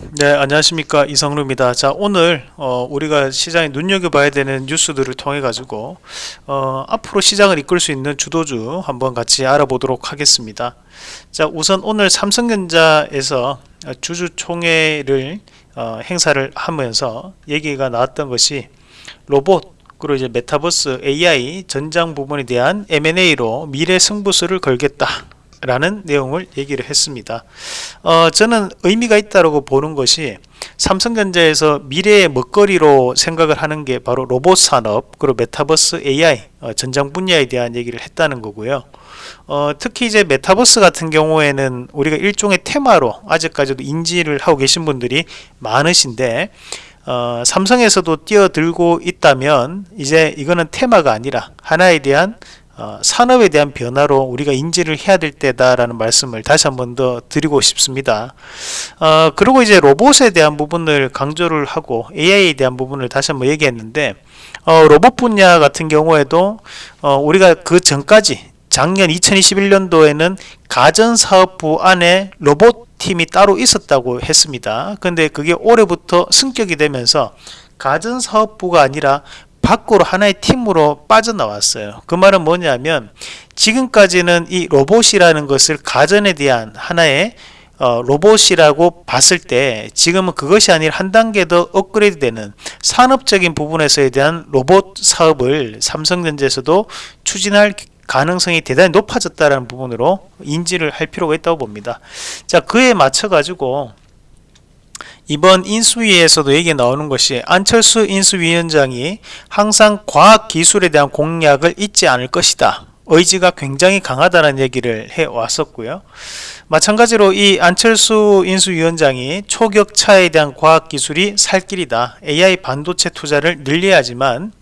네 안녕하십니까. 이성루입니다. 자 오늘 어, 우리가 시장에 눈여겨봐야 되는 뉴스들을 통해 가지고 어, 앞으로 시장을 이끌 수 있는 주도주 한번 같이 알아보도록 하겠습니다. 자 우선 오늘 삼성전자에서 주주총회를 어, 행사를 하면서 얘기가 나왔던 것이 로봇 그리고 이제 메타버스 AI 전장 부분에 대한 M&A로 미래 승부수를 걸겠다 라는 내용을 얘기를 했습니다. 어, 저는 의미가 있다고 보는 것이 삼성전자에서 미래의 먹거리로 생각을 하는 게 바로 로봇 산업 그리고 메타버스 AI 어, 전장 분야에 대한 얘기를 했다는 거고요. 어, 특히 이제 메타버스 같은 경우에는 우리가 일종의 테마로 아직까지도 인지를 하고 계신 분들이 많으신데 어, 삼성에서도 뛰어들고 있다면 이제 이거는 테마가 아니라 하나에 대한 어, 산업에 대한 변화로 우리가 인지를 해야 될 때다라는 말씀을 다시 한 번 더 드리고 싶습니다. 어, 그리고 이제 로봇에 대한 부분을 강조를 하고 AI에 대한 부분을 다시 한번 얘기했는데 어, 로봇 분야 같은 경우에도 어, 우리가 그 전까지 작년 2021년도에는 가전사업부 안에 로봇 팀이 따로 있었다고 했습니다. 근데 그게 올해부터 승격이 되면서 가전사업부가 아니라 밖으로 하나의 팀으로 빠져나왔어요. 그 말은 뭐냐면 지금까지는 이 로봇이라는 것을 가전에 대한 하나의 어, 로봇이라고 봤을 때 지금은 그것이 아니라 한 단계 더 업그레이드 되는 산업적인 부분에서에 대한 로봇 사업을 삼성전자에서도 추진할 가능성이 대단히 높아졌다는 부분으로 인지를 할 필요가 있다고 봅니다. 자 그에 맞춰 가지고 이번 인수위에서도 얘기 나오는 것이 안철수 인수위원장이 항상 과학기술에 대한 공약을 잊지 않을 것이다. 의지가 굉장히 강하다는 얘기를 해 왔었고요. 마찬가지로 이 안철수 인수위원장이 초격차에 대한 과학기술이 살 길이다. AI 반도체 투자를 늘려야지만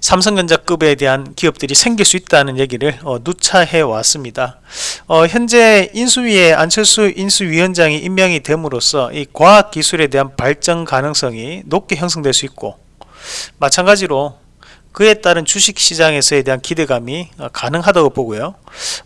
삼성전자급에 대한 기업들이 생길 수 있다는 얘기를 어, 누차 해 왔습니다. 어, 현재 인수위에 안철수 인수위원장이 임명이 됨으로써 이 과학기술에 대한 발전 가능성이 높게 형성될 수 있고 마찬가지로 그에 따른 주식시장에서에 대한 기대감이 어, 가능하다고 보고요.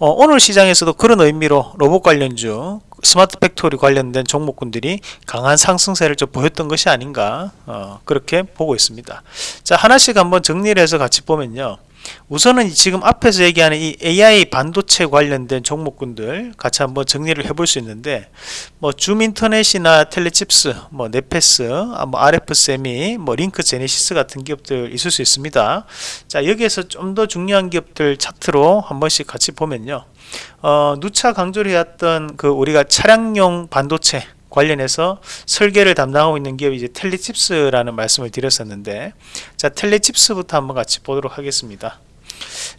어, 오늘 시장에서도 그런 의미로 로봇 관련주 smart factory 관련된 종목군들이 강한 상승세를 좀 보였던 것이 아닌가 어, 그렇게 보고 있습니다. 자 하나씩 한번 정리를 해서 같이 보면요 우선은 지금 앞에서 얘기하는 이 AI 반도체 관련된 종목군들 같이 한번 정리를 해볼 수 있는데 뭐 줌인터넷이나 텔레칩스, 뭐 네페스, 아, 뭐 RF세미, 뭐 링크 제네시스 같은 기업들 있을 수 있습니다. 자 여기에서 좀 더 중요한 기업들 차트로 한 번씩 같이 보면요. 어, 누차 강조를 해왔던 그 우리가 차량용 반도체 관련해서 설계를 담당하고 있는 기업이 이제 텔리칩스라는 말씀을 드렸었는데 자 텔리칩스부터 한번 같이 보도록 하겠습니다.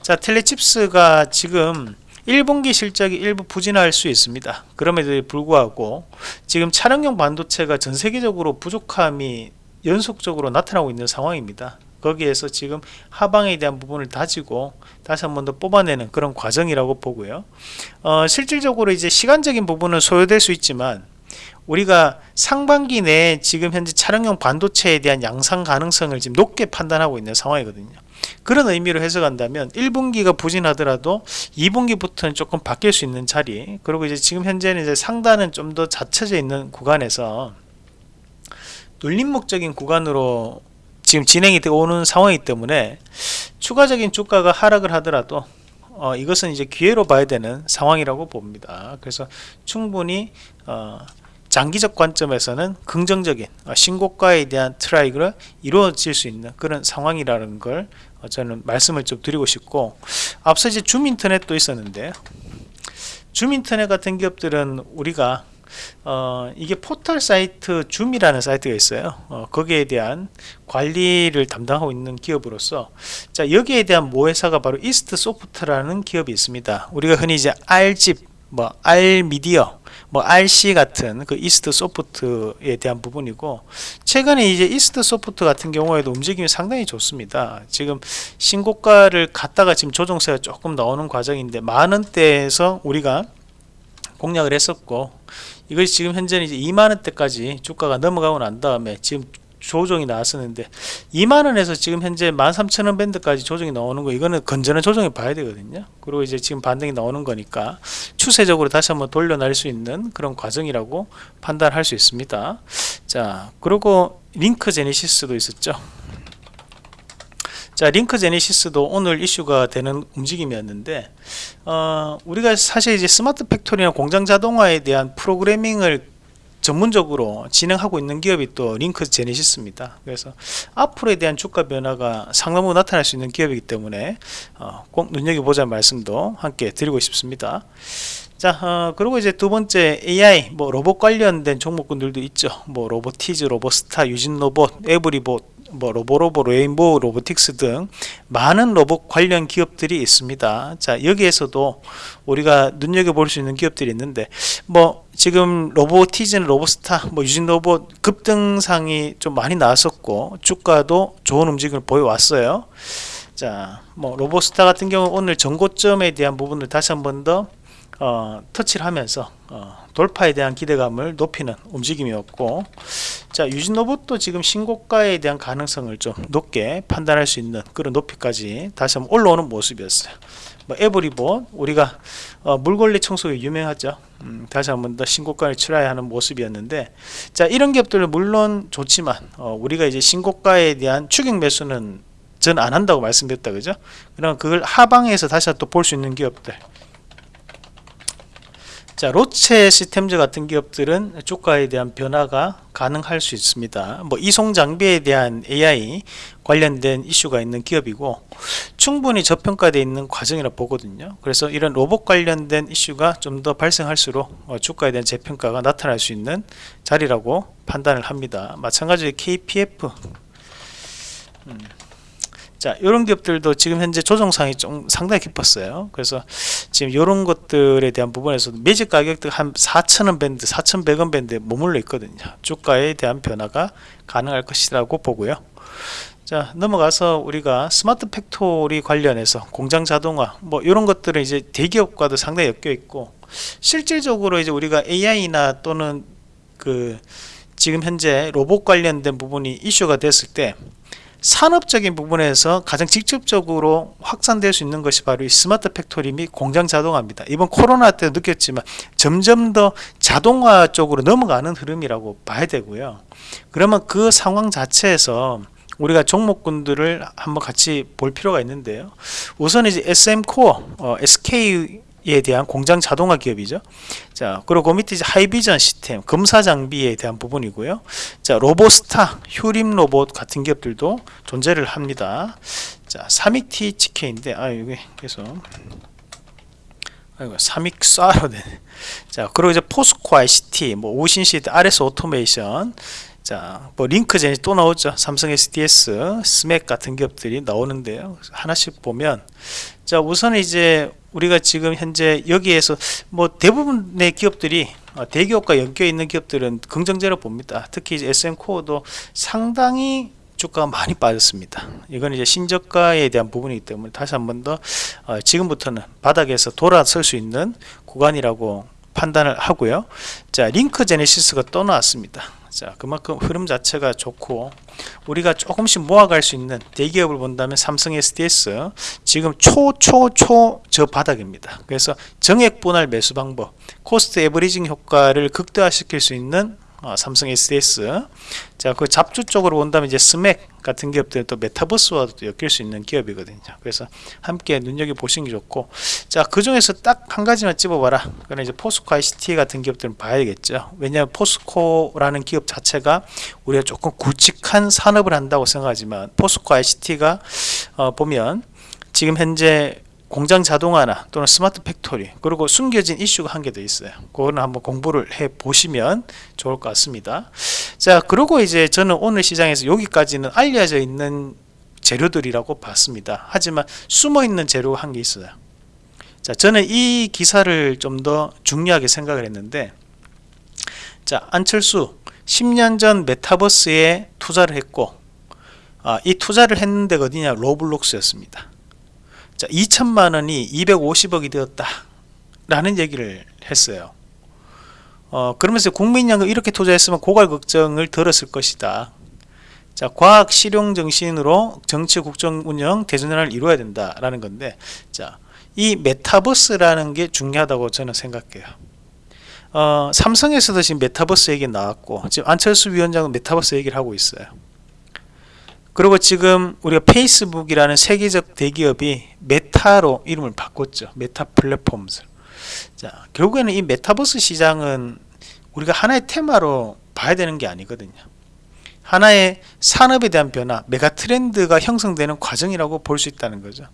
자 텔리칩스가 지금 1분기 실적이 일부 부진할 수 있습니다. 그럼에도 불구하고 지금 차량용 반도체가 전 세계적으로 부족함이 연속적으로 나타나고 있는 상황입니다. 거기에서 지금 하방에 대한 부분을 다지고 다시 한 번 더 뽑아내는 그런 과정이라고 보고요. 어, 실질적으로 이제 시간적인 부분은 소요될 수 있지만 우리가 상반기 내에 지금 현재 차량용 반도체에 대한 양상 가능성을 지금 높게 판단하고 있는 상황이거든요. 그런 의미로 해석한다면 1분기가 부진하더라도 2분기부터는 조금 바뀔 수 있는 자리 그리고 이제 지금 현재는 이제 상단은 좀더 잦혀져 있는 구간에서 눌림목적인 구간으로 지금 진행이 되어 오는 상황이기 때문에 추가적인 주가가 하락을 하더라도 어, 이것은 이제 기회로 봐야 되는 상황이라고 봅니다. 그래서 충분히 어, 장기적 관점에서는 긍정적인 어, 신고가에 대한 트라이가 이루어질 수 있는 그런 상황이라는 걸 어, 저는 말씀을 좀 드리고 싶고 앞서 이제 줌인터넷도 있었는데 줌인터넷 같은 기업들은 우리가 어, 이게 포털 사이트 줌이라는 사이트가 있어요. 어, 거기에 대한 관리를 담당하고 있는 기업으로서 자 여기에 대한 모회사가 바로 이스트 소프트라는 기업이 있습니다. 우리가 흔히 이제 알집 뭐 알미디어 뭐 알씨 같은 그 이스트 소프트에 대한 부분이고 최근에 이제 이스트 소프트 같은 경우에도 움직임이 상당히 좋습니다. 지금 신고가를 갖다가 지금 조정세가 조금 나오는 과정인데 만원대에서 우리가 공략을 했었고 이것이 지금 현재는 이제 2만원대까지 주가가 넘어가고 난 다음에 지금 조정이 나왔었는데 2만원에서 지금 현재 13,000원 밴드까지 조정이 나오는 거 이거는 건전한 조정이 봐야 되거든요. 그리고 이제 지금 반등이 나오는 거니까 추세적으로 다시 한번 돌려날 수 있는 그런 과정이라고 판단할 수 있습니다. 자 그리고 링크 제네시스도 있었죠. 자 링크 제네시스도 오늘 이슈가 되는 움직임이었는데 어, 우리가 사실 이제 smart factory나 공장 자동화에 대한 프로그래밍을 전문적으로 진행하고 있는 기업이 또 링크 제네시스입니다. 그래서 앞으로에 대한 주가 변화가 상당히 나타날 수 있는 기업이기 때문에 어, 꼭 눈여겨보자는 말씀도 함께 드리고 싶습니다. 자 어, 그리고 이제 두 번째 AI 뭐 로봇 관련된 종목군들도 있죠. 뭐 로보티즈, 로보스타, 유진 로봇, 에브리봇 뭐 로보로보, 레인보우 로보틱스 등 많은 로봇 관련 기업들이 있습니다. 자 여기에서도 우리가 눈여겨볼 수 있는 기업들이 있는데 뭐 지금 로보티즈는 로보스타, 뭐 유진 로봇 급등상이 좀 많이 나왔었고 주가도 좋은 움직임을 보여왔어요. 자, 뭐 로보스타 같은 경우 오늘 전고점에 대한 부분을 다시 한번 더 어, 터치를 하면서 어, 돌파에 대한 기대감을 높이는 움직임이었고 자 유진 로봇도 지금 신고가에 대한 가능성을 좀 높게 판단할 수 있는 그런 높이까지 다시 한번 올라오는 모습이었어요. 뭐 에브리봇 우리가 어, 물걸레 청소기 유명하죠. 음, 다시 한번 더 신고가를 출하해 하는 모습이었는데 자 이런 기업들은 물론 좋지만 어, 우리가 이제 신고가에 대한 추격 매수는 전 안 한다고 말씀드렸다 그죠? 그럼 그걸 하방에서 다시 또 볼 수 있는 기업들 자 로체 시스템즈 같은 기업들은 주가에 대한 변화가 가능할 수 있습니다. 뭐 이송 장비에 대한 AI 관련된 이슈가 있는 기업이고 충분히 저평가되어 있는 과정이라 보거든요. 그래서 이런 로봇 관련된 이슈가 좀 더 발생할수록 어, 주가에 대한 재평가가 나타날 수 있는 자리라고 판단을 합니다. 마찬가지로 KPF 음. 자 이런 기업들도 지금 현재 조정상이 좀 상당히 깊었어요. 그래서 지금 이런 것들에 대한 부분에서 매집 가격도 한 4천원 밴드 4,100원 밴드에 머물러 있거든요. 주가에 대한 변화가 가능할 것이라고 보고요. 자 넘어가서 우리가 smart factory 관련해서 공장 자동화 뭐 이런 것들은 이제 대기업과도 상당히 엮여 있고 실질적으로 이제 우리가 AI나 또는 그 지금 현재 로봇 관련된 부분이 이슈가 됐을 때 산업적인 부분에서 가장 직접적으로 확산될 수 있는 것이 바로 이 smart factory 및 공장 자동화입니다. 이번 코로나 때 느꼈지만 점점 더 자동화 쪽으로 넘어가는 흐름이라고 봐야 되고요. 그러면 그 상황 자체에서 우리가 종목군들을 한번 같이 볼 필요가 있는데요. 우선 이제 SM코어, 어, SK 에 대한 공장 자동화 기업이죠. 자, 그리고 그 밑에 하이비전 시스템, 검사 장비에 대한 부분이고요. 자, 로보스타, 휴림 로봇 같은 기업들도 존재를 합니다. 자, 사믹티 치케인데, 아, 여기 그래서 아이고, 쏴로 되네. 자, 그리고 이제 포스코 ICT, 뭐 오신시드, RS 오토메이션, 자, 뭐 링크젠이 또 나오죠. 삼성 SDS, 스맥 같은 기업들이 나오는데요. 하나씩 보면, 자, 우선 이제 우리가 지금 현재 여기에서 뭐 대부분의 기업들이 어, 대기업과 엮여 있는 기업들은 긍정적으로 봅니다. 특히 SM코어도 상당히 주가가 많이 빠졌습니다. 이건 이제 신저가에 대한 부분이기 때문에 다시 한 번 더 어, 지금부터는 바닥에서 돌아설 수 있는 구간이라고 판단을 하고요. 자, 링크 제네시스가 또 나왔습니다. 자 그만큼 흐름 자체가 좋고 우리가 조금씩 모아갈 수 있는 대기업을 본다면 삼성 SDS 지금 초 초 초 저 바닥입니다. 그래서 정액 분할 매수 방법 cost averaging 효과를 극대화시킬 수 있는 어, 삼성 SDS 자 그 잡주 쪽으로 본다면 이제 스맥 같은 기업들은 또 메타버스와도 엮일 수 있는 기업이거든요. 그래서 함께 눈여겨 보시는 게 좋고. 자그 중에서 딱 한 가지만 집어봐라. 그는 이제 포스코 ICT 같은 기업들은 봐야겠죠. 왜냐하면 포스코라는 기업 자체가 우리가 조금 굵직한 산업을 한다고 생각하지만 포스코 ICT가 어, 보면 지금 현재 공장 자동화나 또는 smart factory 그리고 숨겨진 이슈가 한 개 더 있어요. 그거는 한번 공부를 해 보시면 좋을 것 같습니다. 자 그리고 이제 저는 오늘 시장에서 여기까지는 알려져 있는 재료들이라고 봤습니다. 하지만 숨어 있는 재료가 한개 있어요. 자 저는 이 기사를 좀 더 중요하게 생각을 했는데 자 안철수 10년 전 메타버스에 투자를 했고 아, 이 투자를 했는데 어디냐? 로블록스였습니다 자, 2천만 원이 250억이 되었다 라는 얘기를 했어요 어, 그러면서 국민연금 이렇게 투자했으면 고갈 걱정을 들었을 것이다 자, 과학 실용 정신으로 정치 국정 운영 대전환을 이루어야 된다라는 건데, 자, 이 메타버스라는 게 중요하다고 저는 생각해요. 어, 삼성에서도 지금 메타버스 얘기 나왔고, 지금 안철수 위원장은 메타버스 얘기를 하고 있어요. 그리고 지금 우리가 페이스북이라는 세계적 대기업이 메타로 이름을 바꿨죠. 메타 플랫폼스. 자, 결국에는 이 메타버스 시장은 우리가 하나의 테마로 봐야 되는 게 아니거든요. 하나의 산업에 대한 변화, mega trend가 형성되는 과정이라고 볼 수 있다는 거죠.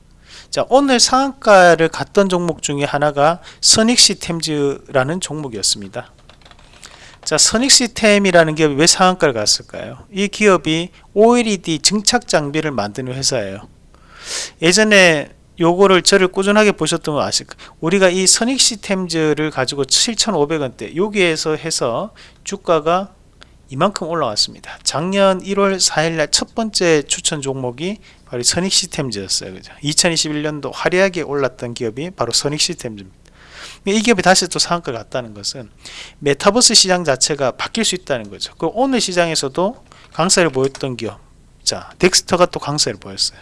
자, 오늘 상한가를 갔던 종목 중에 하나가 선익 시스템즈라는 종목이었습니다. 자, 선익 시스템이라는 기업이 왜 상한가를 갔을까요? 이 기업이 OLED 증착 장비를 만드는 회사예요. 예전에 요거를 저를 꾸준하게 보셨던 거 아실 거예요. 우리가 이 선익 시스템즈를 가지고 7,500원대 여기에서 해서 주가가 이만큼 올라왔습니다. 작년 1월 4일날 첫 번째 추천 종목이 바로 선익 시스템즈였어요. 그죠? 2021년도 화려하게 올랐던 기업이 바로 선익 시스템즈입니다. 이 기업이 다시 또 상한가 갔다는 것은 메타버스 시장 자체가 바뀔 수 있다는 거죠. 그 오늘 시장에서도 강세를 보였던 기업, 자 덱스터가 또 강세를 보였어요.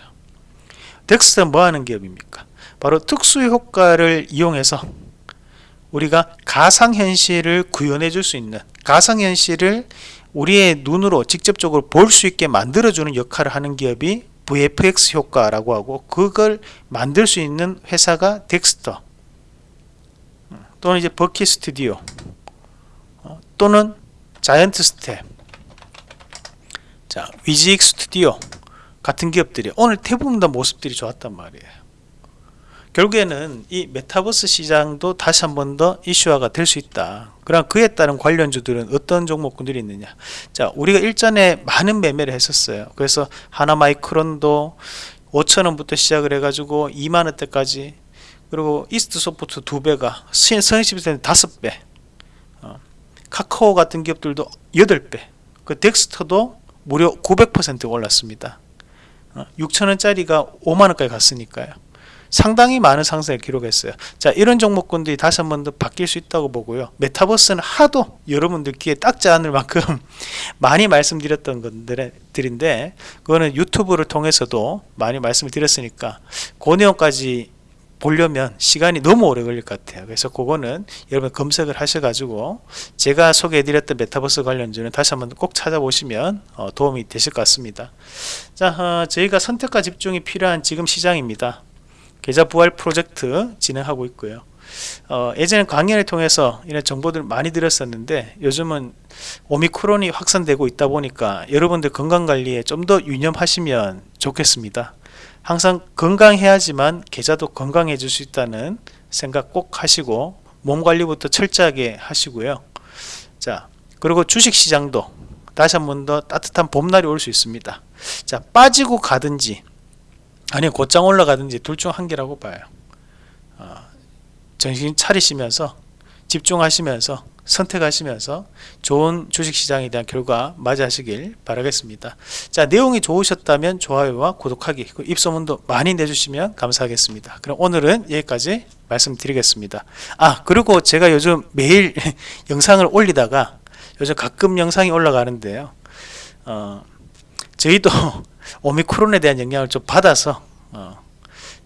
덱스터는 뭐 하는 기업입니까? 바로 특수 효과를 이용해서 우리가 가상현실을 구현해 줄 수 있는 가상현실을 우리의 눈으로 직접적으로 볼 수 있게 만들어주는 역할을 하는 기업이 VFX 효과라고 하고 그걸 만들 수 있는 회사가 덱스터 또는 이제 버킷 스튜디오 어, 또는 자이언트 스텝 자 위지익 스튜디오 같은 기업들이 오늘 대부분 다 모습들이 좋았단 말이에요. 결국에는 이 메타버스 시장도 다시 한 번 더 이슈화가 될 수 있다. 그럼 그에 따른 관련주들은 어떤 종목군들이 있느냐. 자 우리가 일전에 많은 매매를 했었어요. 그래서 하나마이크론도 5천원부터 시작을 해가지고 2만원대까지 그리고 이스트 소프트 두 배가 선익시비는 다섯 배 어, 카카오 같은 기업들도 여덟 배그 덱스터도 무려 900% 올랐습니다. 어, 6천원짜리가 5만원까지 갔으니까요. 상당히 많은 상승을 기록했어요. 자 이런 종목군들이 다시 한 번 더 바뀔 수 있다고 보고요. 메타버스는 하도 여러분들 귀에 딱지 않을 만큼 많이 말씀드렸던 것들인데 그거는 유튜브를 통해서도 많이 말씀을 드렸으니까 그 내용까지 보려면 시간이 너무 오래 걸릴 것 같아요. 그래서 그거는 여러분 검색을 하셔가지고 제가 소개해드렸던 메타버스 관련주는 다시 한번 꼭 찾아보시면 어, 도움이 되실 것 같습니다. 자 어, 저희가 선택과 집중이 필요한 지금 시장입니다. 계좌 부활 프로젝트 진행하고 있고요. 어, 예전에 강연을 통해서 이런 정보들 많이 드렸었는데 요즘은 오미크론이 확산되고 있다 보니까 여러분들 건강관리에 좀 더 유념하시면 좋겠습니다 항상 건강해야지만 계좌도 건강해질 수 있다는 생각 꼭 하시고 몸 관리부터 철저하게 하시고요. 자 그리고 주식시장도 다시 한 번 더 따뜻한 봄날이 올 수 있습니다. 자 빠지고 가든지 아니면 곧장 올라가든지 둘 중 한 개라고 봐요. 어, 정신 차리시면서 집중하시면서 선택하시면서 좋은 주식시장에 대한 결과 맞이하시길 바라겠습니다. 자 내용이 좋으셨다면 좋아요와 구독하기 입소문도 많이 내주시면 감사하겠습니다. 그럼 오늘은 여기까지 말씀드리겠습니다. 아 그리고 제가 요즘 매일 영상을 올리다가 요즘 가끔 영상이 올라가는데요. 어, 저희도 오미크론에 대한 영향을 좀 받아서 어,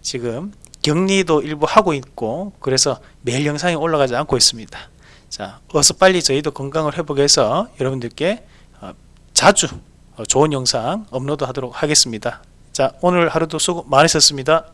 지금 격리도 일부 하고 있고 그래서 매일 영상이 올라가지 않고 있습니다. 자 어서 빨리 저희도 건강을 회복해서 여러분들께 어, 자주 어, 좋은 영상 업로드 하도록 하겠습니다. 자 오늘 하루도 수고 많으셨습니다